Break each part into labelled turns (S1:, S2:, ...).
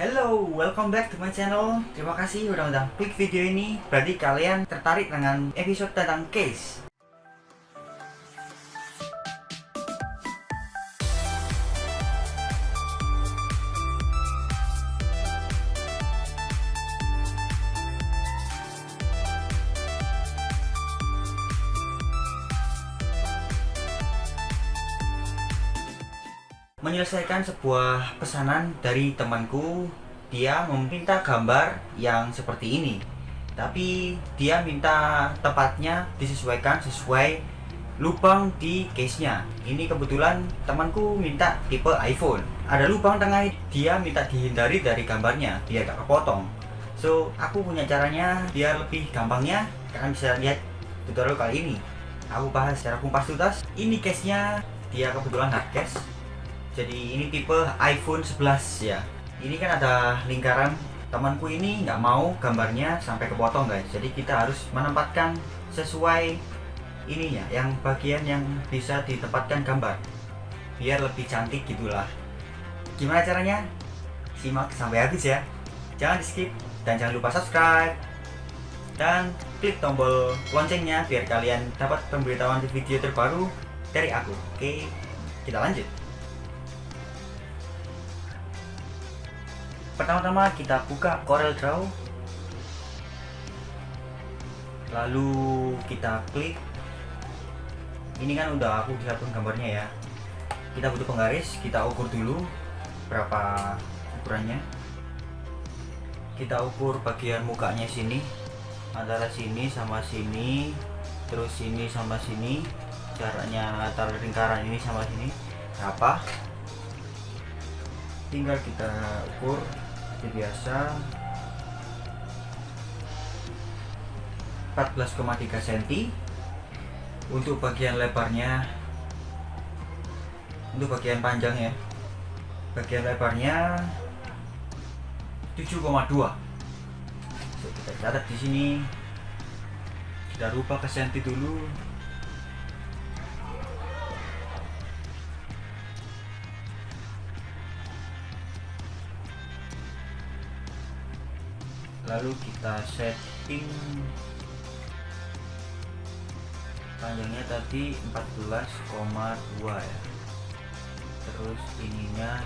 S1: Hello, welcome back to my channel. Terima kasih udah udah video ini. Berarti kalian tertarik dengan episode tentang case. Menyelesaikan sebuah pesanan dari temanku. Dia meminta gambar yang seperti ini tapi dia minta tepatnya disesuaikan sesuai lubang di case nya ini kebetulan temanku minta tipe iPhone. Ada lubang tengah dia minta dihindari dari gambarnya biar gak kepotong. So aku punya caranya biar lebih gampangnya. Kalian bisa lihat tutorial kali ini. Aku bahas secara kumpas tuntas. Ini case nya dia kebetulan hard case jadi ini tipe iPhone 11 ya ini kan ada lingkaran. Temanku ini nggak mau gambarnya sampai kepotong guys. Jadi kita harus menempatkan sesuai ininya yang bagian yang bisa ditempatkan gambar. Biar lebih cantik gitulah. Gimana caranya? Simak sampai habis ya. Jangan di skip dan jangan lupa subscribe. Dan klik tombol loncengnya biar kalian dapat pemberitahuan video terbaru dari aku. Oke kita lanjut pertama-tama kita buka Corel Draw. Lalu kita klik. Ini kan udah aku siapkan gambarnya ya. Kita butuh penggaris kita ukur dulu berapa ukurannya. Kita ukur bagian mukanya sini antara sini sama sini terus sini sama sini jaraknya antara lingkaran ini sama sini berapa. Tinggal kita ukur seperti biasa. 14,3 cm untuk bagian lebarnya untuk bagian panjang ya. Bagian lebarnya 7,2 kita catat di sini. Kita rubah ke senti dulu lalu kita setting. Panjangnya tadi 14,2 ya. Terus ininya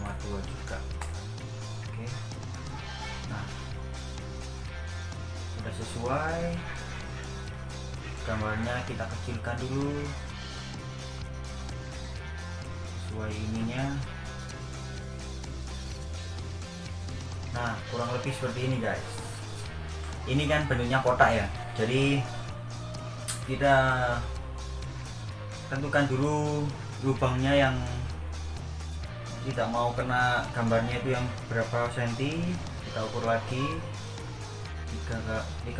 S1: 7,2 juga. Oke. Nah. Sudah sesuai. Gambarnya kita kecilkan dulu. Sesuai ininya nah kurang lebih seperti ini guys. Ini kan bentuknya kotak ya. Jadi kita tentukan dulu lubangnya yang tidak mau kena gambarnya itu yang berapa senti. Kita ukur lagi. 3,5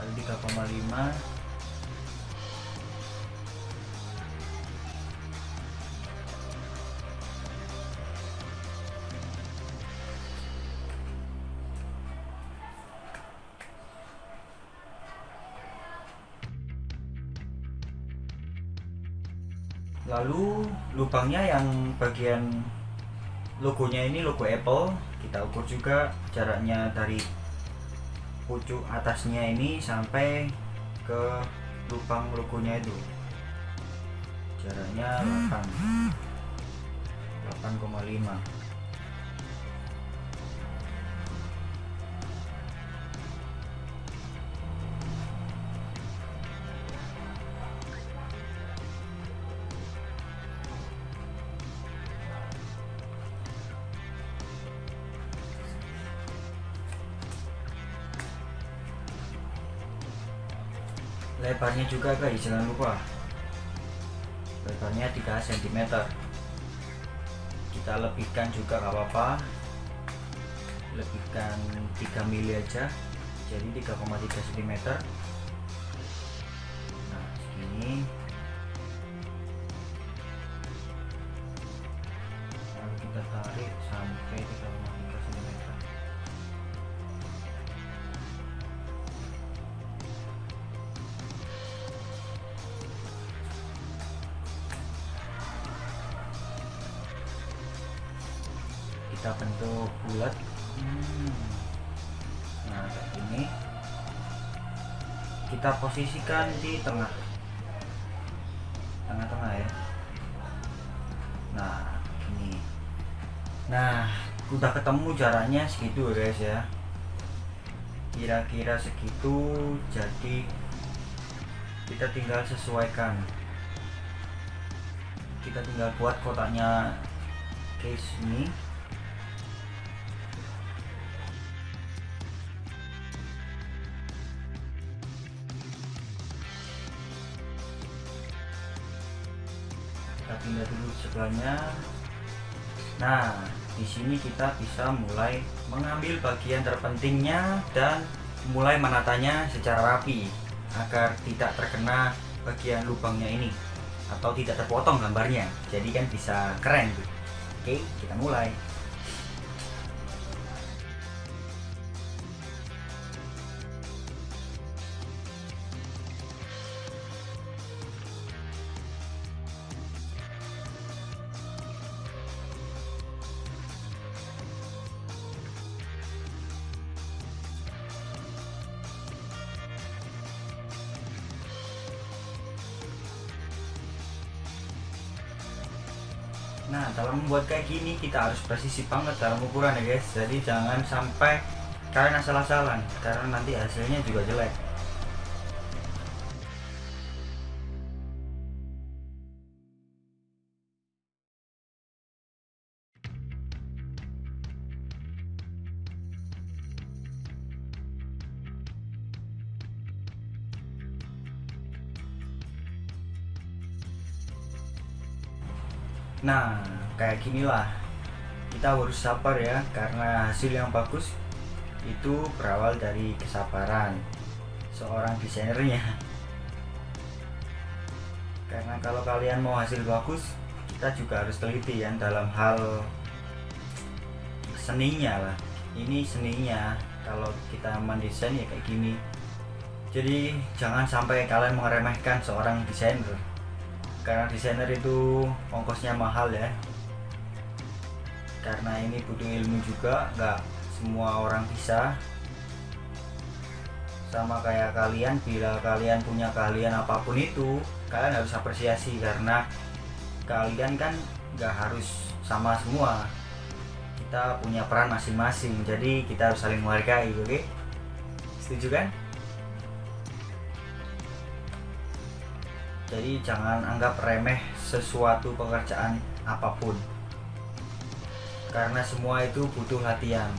S1: kali 3,5 lalu lubangnya yang bagian logonya ini logo Apple kita ukur juga jaraknya dari pucuk atasnya ini sampai ke lubang logonya itu. Jaraknya 8 8,5 lebarnya juga guys jangan lupa. Lebarnya 3 cm kita lebihkan juga nggak apa-apa. Lebihkan 3 mili aja. Jadi 3,3 cm nah segini. Lalu kita tarik sampai 3,3 bentuk bulat. Hmm. nah kayak gini kita posisikan di tengah. Tengah-tengah ya. Nah ini. Nah udah ketemu jaraknya segitu guys ya. Kira-kira segitu jadi kita tinggal sesuaikan. Kita tinggal buat kotaknya case ini pindah dulu sebelahnya. Nah di sini kita bisa mulai mengambil bagian terpentingnya dan mulai menatanya secara rapi agar tidak terkena bagian lubangnya ini atau tidak terpotong gambarnya. Jadi kan bisa keren oke kita mulai Nah dalam membuat kayak gini kita harus presisi banget dalam ukuran ya guys. Jadi jangan sampai kalian asal-asalan Karena nanti hasilnya juga jelek Nah, kayak ginilah. Kita harus sabar ya, karena hasil yang bagus itu berawal dari kesabaran seorang desainernya. Karena kalau kalian mau hasil bagus, kita juga harus teliti ya dalam hal seninya lah. Ini seninya. Kalau kita mendesain ya kayak gini. Jadi jangan sampai kalian meremehkan seorang desainer karena desainer itu ongkosnya mahal ya. Karena ini butuh ilmu juga nggak semua orang bisa. Sama kayak kalian bila kalian punya keahlian apa pun itu kalian harus apresiasi karena kalian kan nggak harus sama semua. Kita punya peran masing-masing jadi kita harus saling menghargai oke? Okay? setuju kan jadi jangan anggap remeh sesuatu pekerjaan apa pun. Karena semua itu butuh latihan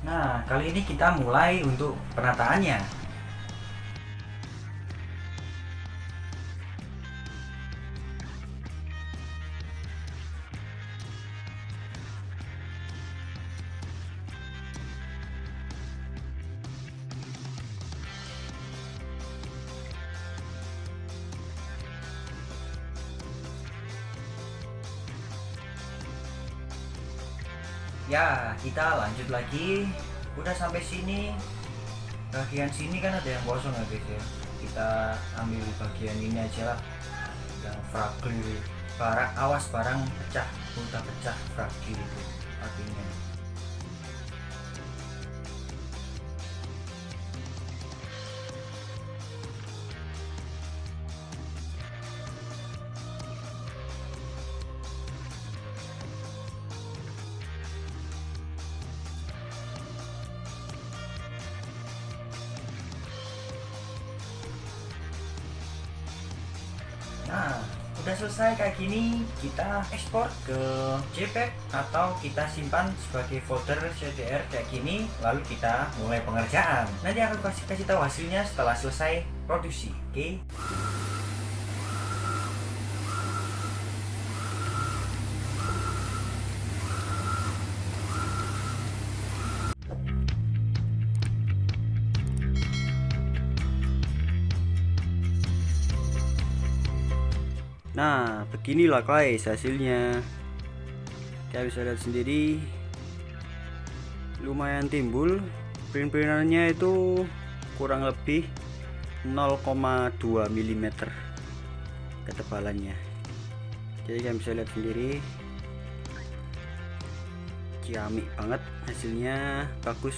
S1: Nah, kali ini kita mulai untuk penataannya. Ya, kita lanjut lagi. Udah sampai sini. Bagian sini kan ada yang kosong ya guys ya. Kita ambil bagian ini aja lah. Yang fragile. Barang awas barang pecah. Udah pecah fragile itu artinya. Nah, udah selesai kayak gini, kita ekspor ke JPEG atau kita simpan sebagai folder CDR kayak gini, lalu kita mulai pengerjaan. Nanti aku kasih kasih tahu hasilnya setelah selesai produksi, oke? Okay?
S2: Nah beginilah guys hasilnya. Kalian bisa lihat sendiri. Lumayan timbul. Print-printannya itu kurang lebih 0,2 mm ketebalannya. Jadi kalian bisa lihat sendiri. Ciamik banget hasilnya. Bagus